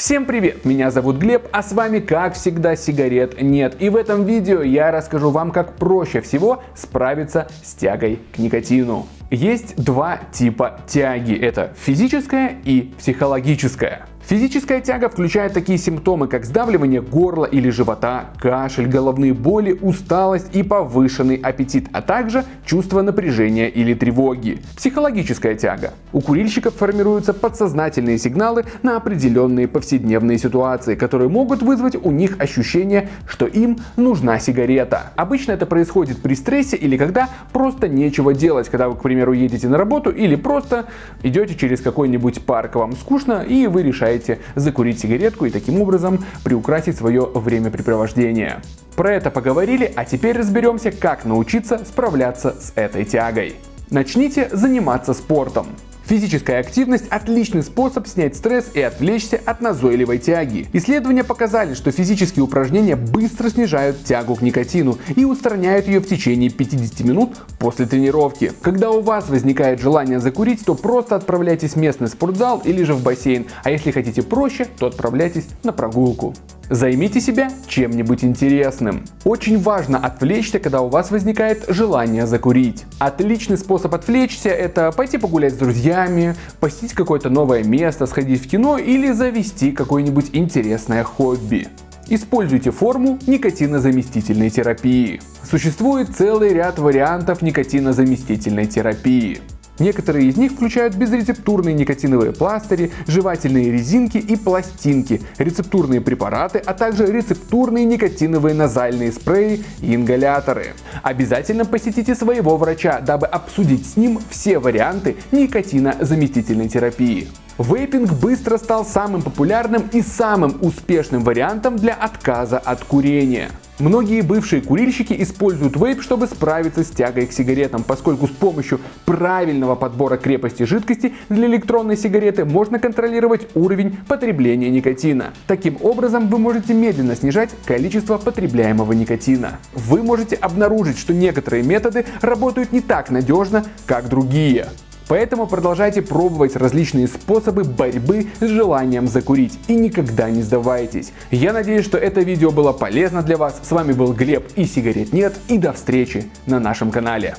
Всем привет, меня зовут Глеб, а с вами как всегда сигарет нет. И в этом видео я расскажу вам, как проще всего справиться с тягой к никотину. Есть два типа тяги, это физическая и психологическая. Физическая тяга включает такие симптомы, как сдавливание горла или живота, кашель, головные боли, усталость и повышенный аппетит, а также чувство напряжения или тревоги. Психологическая тяга. У курильщиков формируются подсознательные сигналы на определенные повседневные ситуации, которые могут вызвать у них ощущение, что им нужна сигарета. Обычно это происходит при стрессе или когда просто нечего делать, когда вы, к примеру, едете на работу или просто идете через какой-нибудь парк, вам скучно и вы решаете решаете закурить сигаретку и таким образом приукрасить свое времяпрепровождение. Про это поговорили, а теперь разберемся, как научиться справляться с этой тягой. Начните заниматься спортом. Физическая активность – отличный способ снять стресс и отвлечься от назойливой тяги. Исследования показали, что физические упражнения быстро снижают тягу к никотину и устраняют ее в течение 50 минут после тренировки. Когда у вас возникает желание закурить, то просто отправляйтесь в местный спортзал или же в бассейн, а если хотите проще, то отправляйтесь на прогулку. Займите себя чем-нибудь интересным. Очень важно отвлечься, когда у вас возникает желание закурить. Отличный способ отвлечься это пойти погулять с друзьями, посетить какое-то новое место, сходить в кино или завести какое-нибудь интересное хобби. Используйте форму никотинозаместительной терапии. Существует целый ряд вариантов никотинозаместительной терапии. Некоторые из них включают безрецептурные никотиновые пластыри, жевательные резинки и пластинки, рецептурные препараты, а также рецептурные никотиновые назальные спреи и ингаляторы. Обязательно посетите своего врача, дабы обсудить с ним все варианты никотинозаместительной терапии. Вейпинг быстро стал самым популярным и самым успешным вариантом для отказа от курения. Многие бывшие курильщики используют вейп, чтобы справиться с тягой к сигаретам, поскольку с помощью правильного подбора крепости жидкости для электронной сигареты можно контролировать уровень потребления никотина. Таким образом вы можете медленно снижать количество потребляемого никотина. Вы можете обнаружить, что некоторые методы работают не так надежно, как другие. Поэтому продолжайте пробовать различные способы борьбы с желанием закурить и никогда не сдавайтесь. Я надеюсь, что это видео было полезно для вас. С вами был Глеб и сигарет нет и до встречи на нашем канале.